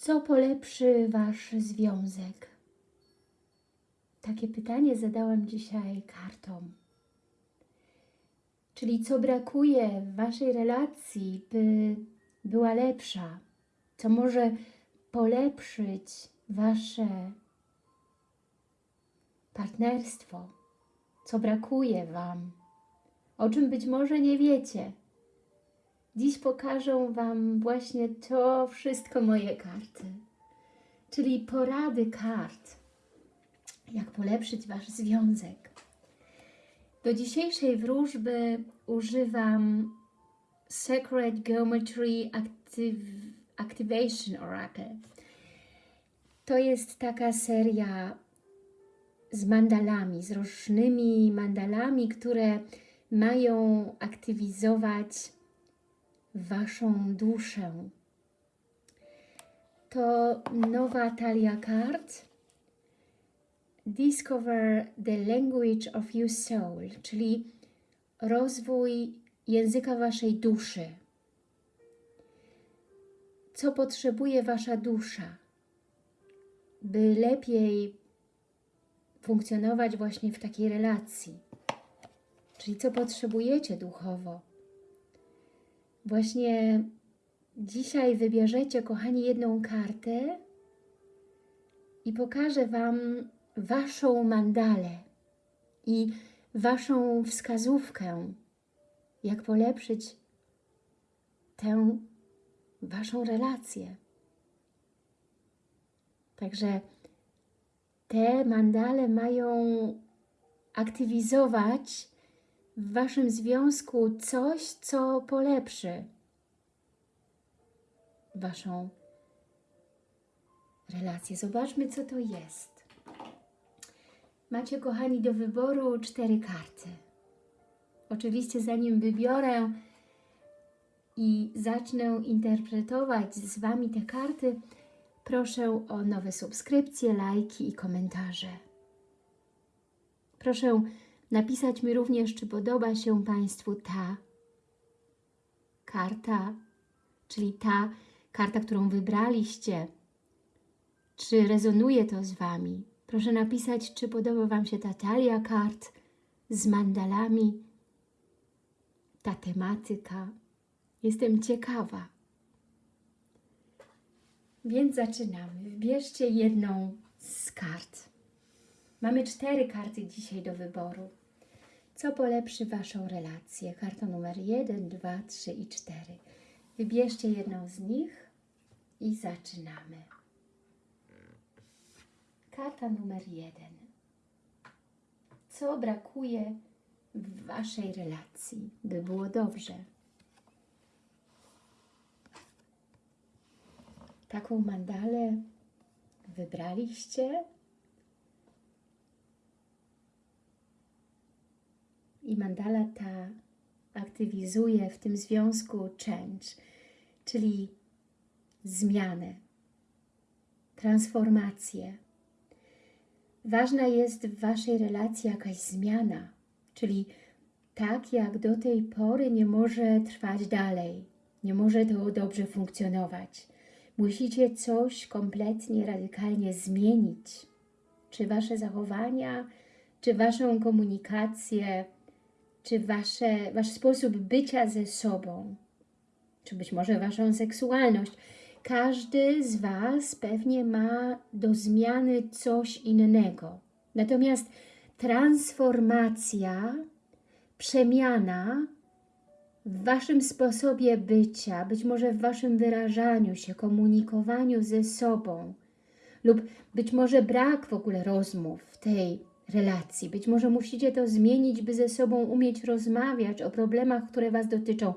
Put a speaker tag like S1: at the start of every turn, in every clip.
S1: Co polepszy Wasz związek? Takie pytanie zadałam dzisiaj kartom. Czyli co brakuje w Waszej relacji, by była lepsza? Co może polepszyć Wasze partnerstwo? Co brakuje Wam? O czym być może nie wiecie? Dziś pokażę Wam właśnie to wszystko moje karty, czyli porady kart, jak polepszyć Wasz związek. Do dzisiejszej wróżby używam Sacred Geometry Active, Activation Oracle. To jest taka seria z mandalami, z różnymi mandalami, które mają aktywizować Waszą duszę. To nowa talia kart. Discover the language of your soul, czyli rozwój języka Waszej duszy. Co potrzebuje Wasza dusza, by lepiej funkcjonować właśnie w takiej relacji? Czyli co potrzebujecie duchowo? Właśnie dzisiaj wybierzecie, kochani, jedną kartę i pokażę Wam Waszą mandalę i Waszą wskazówkę, jak polepszyć tę Waszą relację. Także te mandale mają aktywizować w Waszym związku coś, co polepszy Waszą relację. Zobaczmy, co to jest. Macie, kochani, do wyboru cztery karty. Oczywiście, zanim wybiorę i zacznę interpretować z Wami te karty, proszę o nowe subskrypcje, lajki i komentarze. Proszę napisać mi również, czy podoba się Państwu ta karta, czyli ta karta, którą wybraliście. Czy rezonuje to z Wami? Proszę napisać, czy podoba Wam się ta talia kart z mandalami, ta tematyka. Jestem ciekawa. Więc zaczynamy. Wybierzcie jedną z kart. Mamy cztery karty dzisiaj do wyboru. Co polepszy Waszą relację? Karta numer 1, 2, 3 i 4. Wybierzcie jedną z nich i zaczynamy. Karta numer 1. Co brakuje w Waszej relacji, by było dobrze? Taką mandalę wybraliście? I mandala ta aktywizuje w tym związku change, czyli zmianę, transformację. Ważna jest w Waszej relacji jakaś zmiana, czyli tak jak do tej pory nie może trwać dalej, nie może to dobrze funkcjonować. Musicie coś kompletnie, radykalnie zmienić. Czy Wasze zachowania, czy Waszą komunikację, czy wasze, Wasz sposób bycia ze sobą, czy być może Waszą seksualność. Każdy z Was pewnie ma do zmiany coś innego. Natomiast transformacja, przemiana w Waszym sposobie bycia, być może w Waszym wyrażaniu się, komunikowaniu ze sobą lub być może brak w ogóle rozmów w tej relacji. Być może musicie to zmienić, by ze sobą umieć rozmawiać o problemach, które Was dotyczą.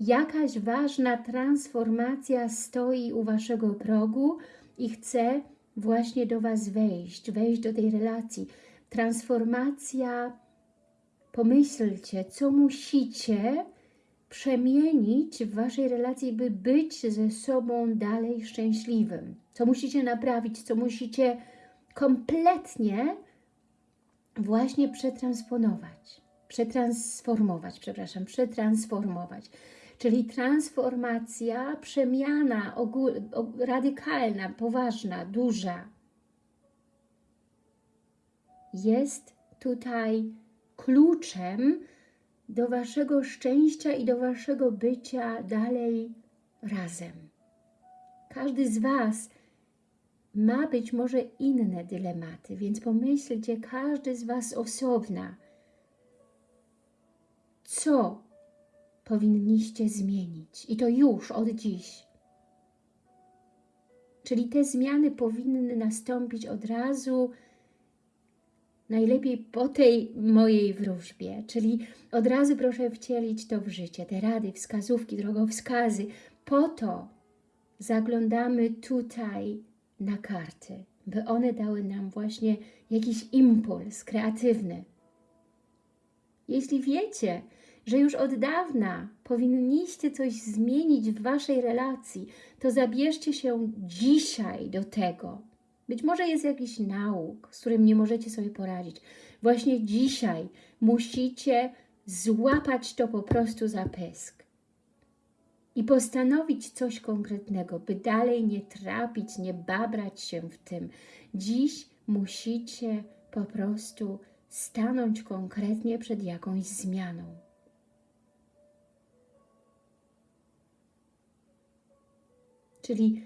S1: Jakaś ważna transformacja stoi u Waszego progu i chce właśnie do Was wejść, wejść do tej relacji. Transformacja, pomyślcie, co musicie przemienić w Waszej relacji, by być ze sobą dalej szczęśliwym. Co musicie naprawić, co musicie kompletnie właśnie przetransponować, przetransformować, przepraszam, przetransformować. czyli transformacja, przemiana ogól, radykalna, poważna, duża. Jest tutaj kluczem do Waszego szczęścia i do Waszego bycia dalej razem. Każdy z Was ma być może inne dylematy, więc pomyślcie, każdy z Was osobna, co powinniście zmienić i to już od dziś. Czyli te zmiany powinny nastąpić od razu, najlepiej po tej mojej wróżbie, czyli od razu proszę wcielić to w życie, te rady, wskazówki, drogowskazy. Po to zaglądamy tutaj na karty, by one dały nam właśnie jakiś impuls kreatywny. Jeśli wiecie, że już od dawna powinniście coś zmienić w Waszej relacji, to zabierzcie się dzisiaj do tego. Być może jest jakiś nauk, z którym nie możecie sobie poradzić. Właśnie dzisiaj musicie złapać to po prostu za pysk i postanowić coś konkretnego, by dalej nie trapić, nie babrać się w tym. Dziś musicie po prostu stanąć konkretnie przed jakąś zmianą. Czyli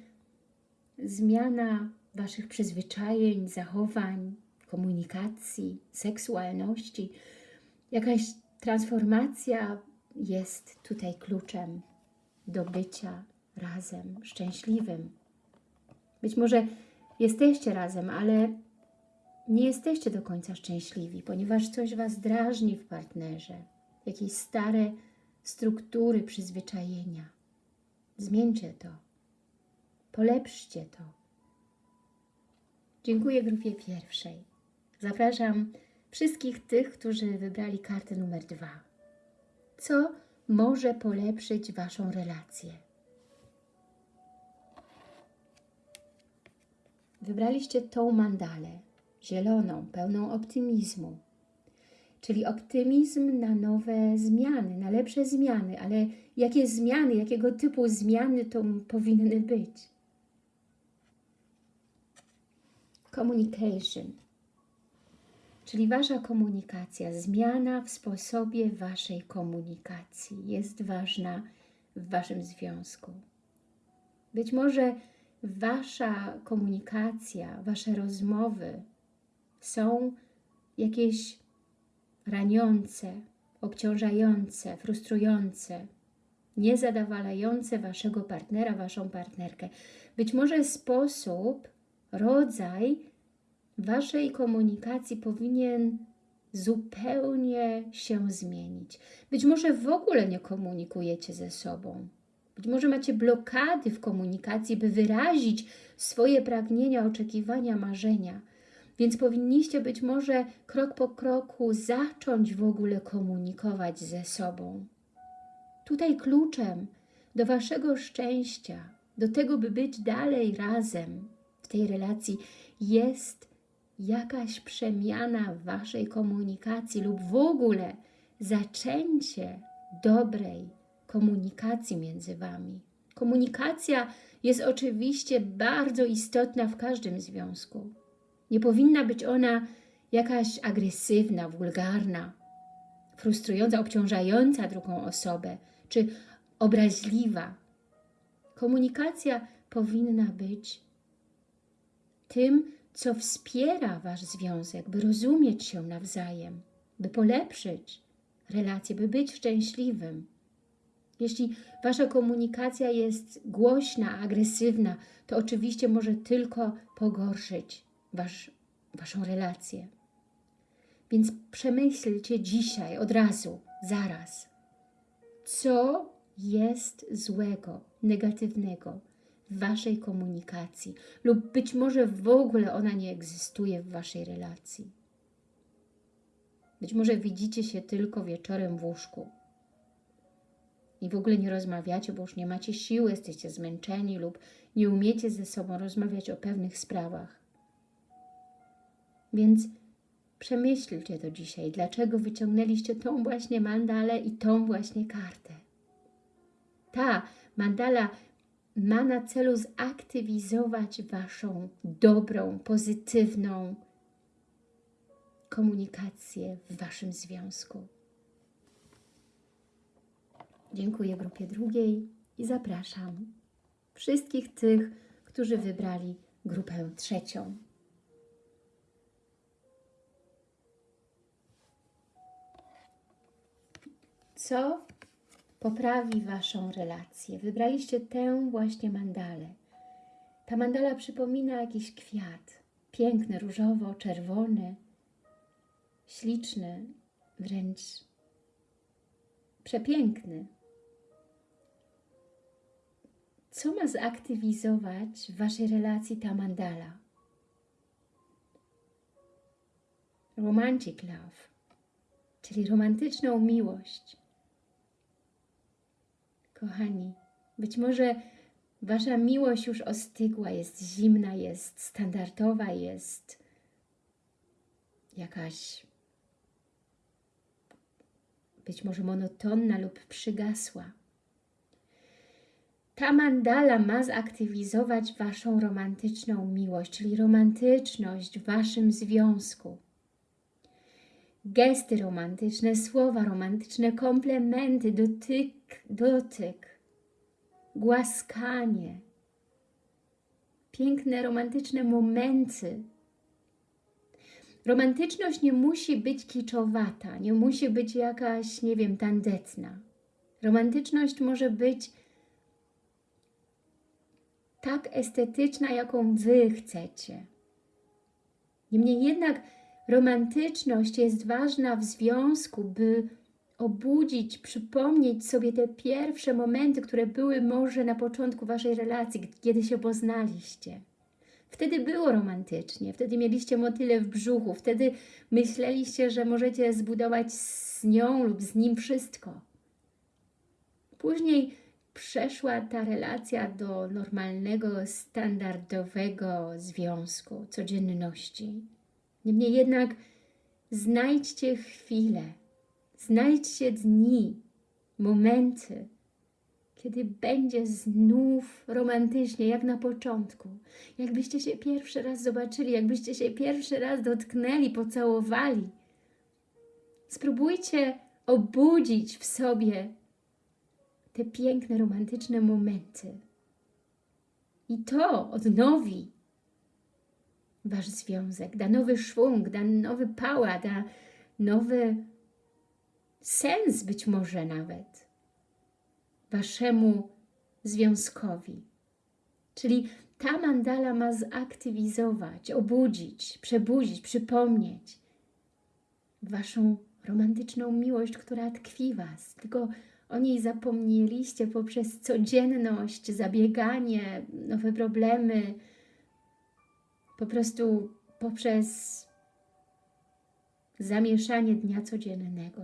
S1: zmiana Waszych przyzwyczajeń, zachowań, komunikacji, seksualności, jakaś transformacja jest tutaj kluczem do bycia razem, szczęśliwym. Być może jesteście razem, ale nie jesteście do końca szczęśliwi, ponieważ coś Was drażni w partnerze, jakieś stare struktury, przyzwyczajenia. Zmieńcie to. Polepszcie to. Dziękuję grupie pierwszej. Zapraszam wszystkich tych, którzy wybrali kartę numer dwa. Co może polepszyć Waszą relację? Wybraliście tą mandalę, zieloną, pełną optymizmu. Czyli optymizm na nowe zmiany, na lepsze zmiany, ale jakie zmiany, jakiego typu zmiany to powinny być? Communication, czyli Wasza komunikacja, zmiana w sposobie Waszej komunikacji jest ważna w Waszym związku. Być może Wasza komunikacja, Wasze rozmowy są jakieś raniące, obciążające, frustrujące, niezadowalające Waszego partnera, Waszą partnerkę. Być może sposób rodzaj Waszej komunikacji powinien zupełnie się zmienić. Być może w ogóle nie komunikujecie ze sobą. Być może macie blokady w komunikacji, by wyrazić swoje pragnienia, oczekiwania, marzenia. Więc powinniście być może krok po kroku zacząć w ogóle komunikować ze sobą. Tutaj kluczem do Waszego szczęścia, do tego, by być dalej razem, w tej relacji jest jakaś przemiana w Waszej komunikacji lub w ogóle zaczęcie dobrej komunikacji między Wami. Komunikacja jest oczywiście bardzo istotna w każdym związku. Nie powinna być ona jakaś agresywna, wulgarna, frustrująca, obciążająca drugą osobę czy obraźliwa. Komunikacja powinna być tym, co wspiera Wasz związek, by rozumieć się nawzajem, by polepszyć relacje, by być szczęśliwym. Jeśli Wasza komunikacja jest głośna, agresywna, to oczywiście może tylko pogorszyć wasz, Waszą relację. Więc przemyślcie dzisiaj, od razu, zaraz, co jest złego, negatywnego w Waszej komunikacji lub być może w ogóle ona nie egzystuje w Waszej relacji. Być może widzicie się tylko wieczorem w łóżku i w ogóle nie rozmawiacie, bo już nie macie siły, jesteście zmęczeni lub nie umiecie ze sobą rozmawiać o pewnych sprawach. Więc przemyślcie to dzisiaj, dlaczego wyciągnęliście tą właśnie mandalę i tą właśnie kartę. ta mandala ma na celu zaktywizować Waszą dobrą, pozytywną komunikację w Waszym związku. Dziękuję grupie drugiej i zapraszam wszystkich tych, którzy wybrali grupę trzecią. Co poprawi Waszą relację? Wybraliście tę właśnie mandalę. Ta mandala przypomina jakiś kwiat. Piękny, różowo, czerwony, śliczny, wręcz przepiękny. Co ma zaktywizować w Waszej relacji ta mandala? Romantic love, czyli romantyczną miłość. Kochani, być może Wasza miłość już ostygła, jest zimna, jest standardowa, jest jakaś być może monotonna lub przygasła. Ta mandala ma zaktywizować Waszą romantyczną miłość, czyli romantyczność w Waszym związku. Gesty romantyczne, słowa romantyczne, komplementy, dotyk, dotyk, głaskanie, piękne, romantyczne momenty. Romantyczność nie musi być kiczowata, nie musi być jakaś, nie wiem, tandetna. Romantyczność może być tak estetyczna, jaką Wy chcecie. Niemniej jednak romantyczność jest ważna w związku, by obudzić, przypomnieć sobie te pierwsze momenty, które były może na początku Waszej relacji, kiedy się poznaliście. Wtedy było romantycznie, wtedy mieliście motyle w brzuchu, wtedy myśleliście, że możecie zbudować z nią lub z nim wszystko. Później przeszła ta relacja do normalnego, standardowego związku, codzienności. Niemniej jednak znajdźcie chwilę, znajdźcie dni, momenty, kiedy będzie znów romantycznie, jak na początku. Jakbyście się pierwszy raz zobaczyli, jakbyście się pierwszy raz dotknęli, pocałowali. Spróbujcie obudzić w sobie te piękne, romantyczne momenty. I to odnowi Wasz związek, da nowy szwung, da nowy pała, da nowy sens być może nawet Waszemu związkowi. Czyli ta mandala ma zaktywizować, obudzić, przebudzić, przypomnieć Waszą romantyczną miłość, która tkwi Was. Tylko o niej zapomnieliście poprzez codzienność, zabieganie, nowe problemy, po prostu poprzez zamieszanie dnia codziennego.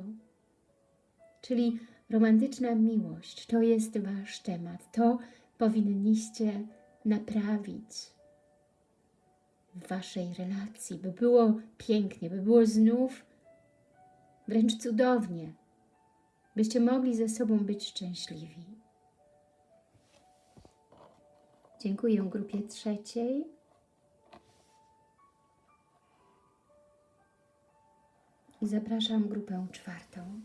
S1: Czyli romantyczna miłość to jest Wasz temat. To powinniście naprawić w Waszej relacji, by było pięknie, by było znów wręcz cudownie, byście mogli ze sobą być szczęśliwi. Dziękuję grupie trzeciej. I zapraszam grupę czwartą.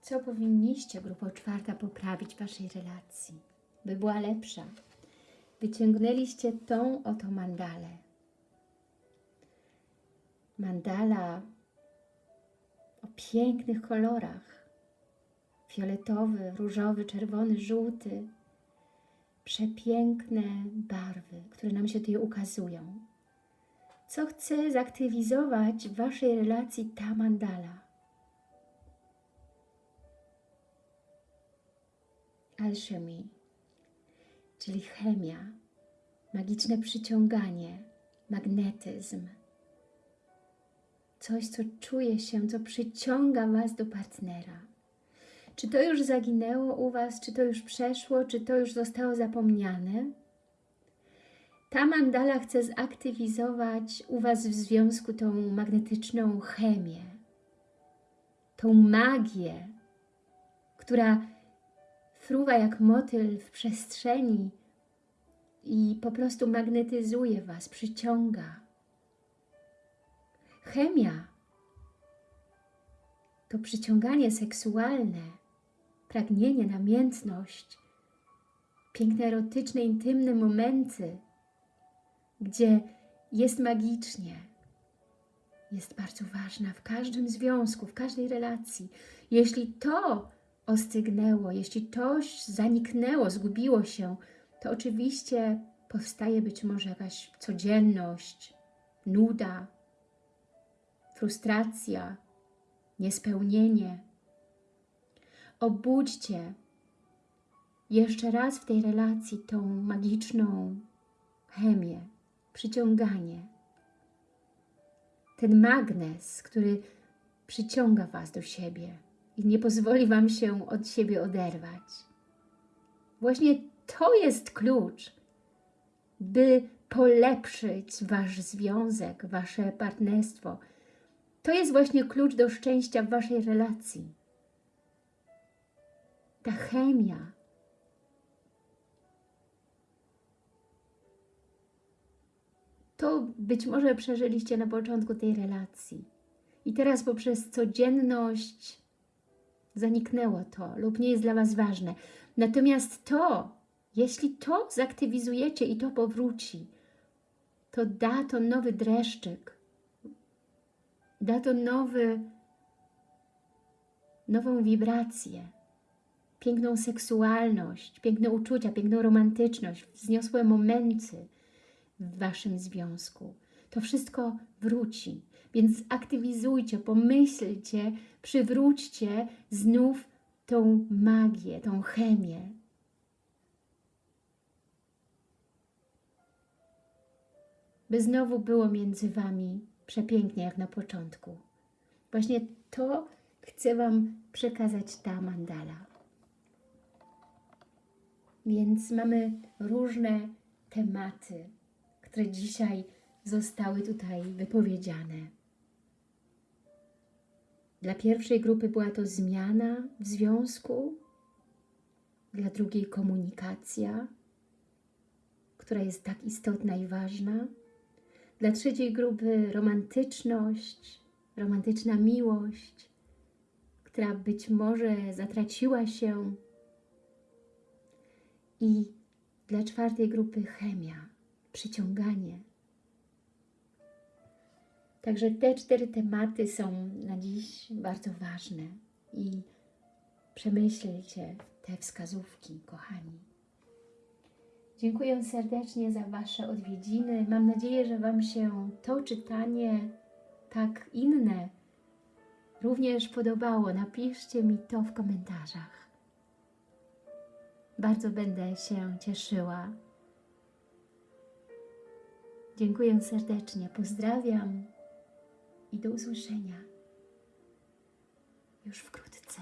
S1: Co powinniście, grupo czwarta, poprawić w Waszej relacji, by była lepsza? Wyciągnęliście tą oto mandalę. Mandala o pięknych kolorach. Fioletowy, różowy, czerwony, żółty. Przepiękne barwy, które nam się tutaj ukazują. Co chce zaktywizować w Waszej relacji ta mandala? alchemy, czyli chemia, magiczne przyciąganie, magnetyzm. Coś, co czuje się, co przyciąga Was do partnera. Czy to już zaginęło u Was, czy to już przeszło, czy to już zostało zapomniane? Ta mandala chce zaktywizować u Was w związku tą magnetyczną chemię, tą magię, która fruwa jak motyl w przestrzeni i po prostu magnetyzuje Was, przyciąga. Chemia to przyciąganie seksualne, pragnienie, namiętność, piękne, erotyczne, intymne momenty, gdzie jest magicznie, jest bardzo ważna w każdym związku, w każdej relacji. Jeśli to ostygnęło, jeśli to zaniknęło, zgubiło się, to oczywiście powstaje być może jakaś codzienność, nuda, frustracja, niespełnienie. Obudźcie jeszcze raz w tej relacji tą magiczną chemię, przyciąganie. Ten magnes, który przyciąga Was do siebie i nie pozwoli Wam się od siebie oderwać. Właśnie to jest klucz, by polepszyć Wasz związek, Wasze partnerstwo. To jest właśnie klucz do szczęścia w Waszej relacji. Ta chemia, to być może przeżyliście na początku tej relacji. I teraz poprzez codzienność zaniknęło to lub nie jest dla Was ważne. Natomiast to, jeśli to zaktywizujecie i to powróci, to da to nowy dreszczyk, da to nowy, nową wibrację, piękną seksualność, piękne uczucia, piękną romantyczność, wzniosłe momenty, w Waszym związku. To wszystko wróci. Więc aktywizujcie, pomyślcie, przywróćcie znów tą magię, tą chemię. By znowu było między Wami przepięknie jak na początku. Właśnie to chcę Wam przekazać ta mandala. Więc mamy różne tematy, które dzisiaj zostały tutaj wypowiedziane. Dla pierwszej grupy była to zmiana w związku, dla drugiej komunikacja, która jest tak istotna i ważna, dla trzeciej grupy romantyczność, romantyczna miłość, która być może zatraciła się i dla czwartej grupy chemia, przyciąganie. Także te cztery tematy są na dziś bardzo ważne i przemyślcie te wskazówki, kochani. Dziękuję serdecznie za Wasze odwiedziny. Mam nadzieję, że Wam się to czytanie, tak inne, również podobało. Napiszcie mi to w komentarzach. Bardzo będę się cieszyła. Dziękuję serdecznie, pozdrawiam i do usłyszenia już wkrótce.